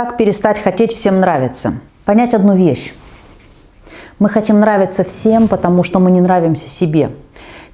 Как перестать хотеть всем нравиться? Понять одну вещь. Мы хотим нравиться всем, потому что мы не нравимся себе.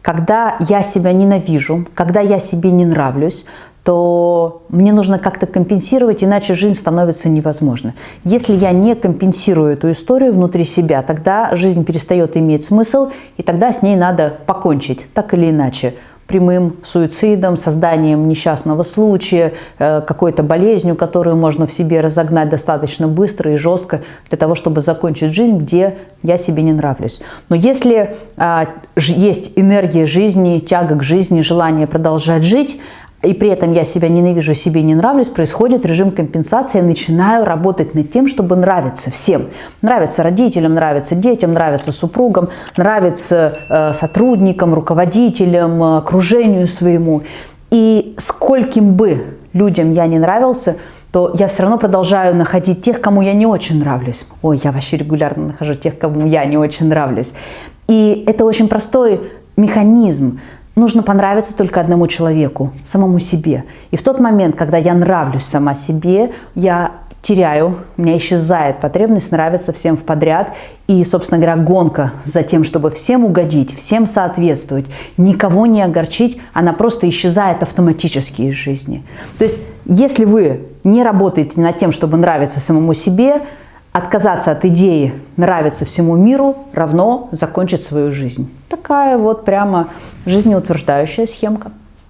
Когда я себя ненавижу, когда я себе не нравлюсь, то мне нужно как-то компенсировать, иначе жизнь становится невозможной. Если я не компенсирую эту историю внутри себя, тогда жизнь перестает иметь смысл, и тогда с ней надо покончить, так или иначе прямым суицидом, созданием несчастного случая, э, какой-то болезнью, которую можно в себе разогнать достаточно быстро и жестко для того, чтобы закончить жизнь, где я себе не нравлюсь. Но если а, есть энергия жизни, тяга к жизни, желание продолжать жить, и при этом я себя ненавижу, себе не нравлюсь, происходит режим компенсации, я начинаю работать над тем, чтобы нравиться всем. Нравится родителям, нравится детям, нравится супругам, нравится э, сотрудникам, руководителям, окружению своему. И скольким бы людям я не нравился, то я все равно продолжаю находить тех, кому я не очень нравлюсь. Ой, я вообще регулярно нахожу тех, кому я не очень нравлюсь. И это очень простой механизм нужно понравиться только одному человеку, самому себе. И в тот момент, когда я нравлюсь сама себе, я теряю, у меня исчезает потребность нравиться всем в подряд. И, собственно говоря, гонка за тем, чтобы всем угодить, всем соответствовать, никого не огорчить, она просто исчезает автоматически из жизни. То есть, если вы не работаете над тем, чтобы нравиться самому себе, отказаться от идеи нравиться всему миру равно закончить свою жизнь. Такая вот прямо жизнеутверждающая схемка.